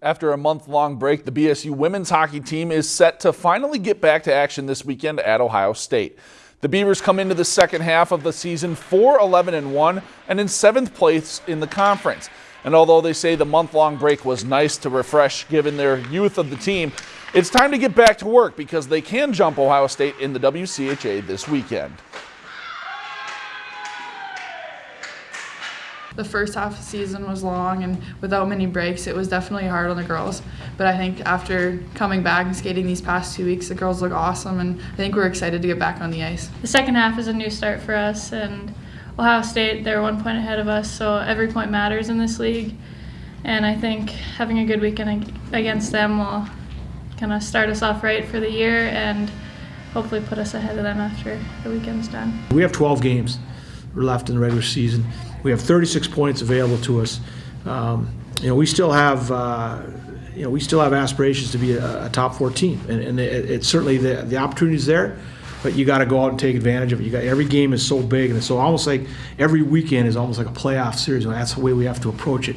After a month-long break, the BSU women's hockey team is set to finally get back to action this weekend at Ohio State. The Beavers come into the second half of the season 4 11 and 1 and in seventh place in the conference. And although they say the month-long break was nice to refresh given their youth of the team, it's time to get back to work because they can jump Ohio State in the WCHA this weekend. The first half of the season was long and without many breaks, it was definitely hard on the girls. But I think after coming back and skating these past two weeks, the girls look awesome, and I think we're excited to get back on the ice. The second half is a new start for us, and Ohio State, they're one point ahead of us, so every point matters in this league. And I think having a good weekend against them will kind of start us off right for the year and hopefully put us ahead of them after the weekend's done. We have 12 games left in the regular season. We have 36 points available to us. Um, you know, we still have. Uh, you know, we still have aspirations to be a, a top four team, and, and it, it's certainly the the opportunity is there, but you got to go out and take advantage of it. You got every game is so big, and it's so almost like every weekend is almost like a playoff series. And that's the way we have to approach it,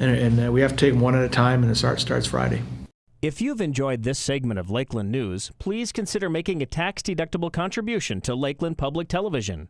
and, and uh, we have to take them one at a time, and the start starts Friday. If you've enjoyed this segment of Lakeland News, please consider making a tax-deductible contribution to Lakeland Public Television.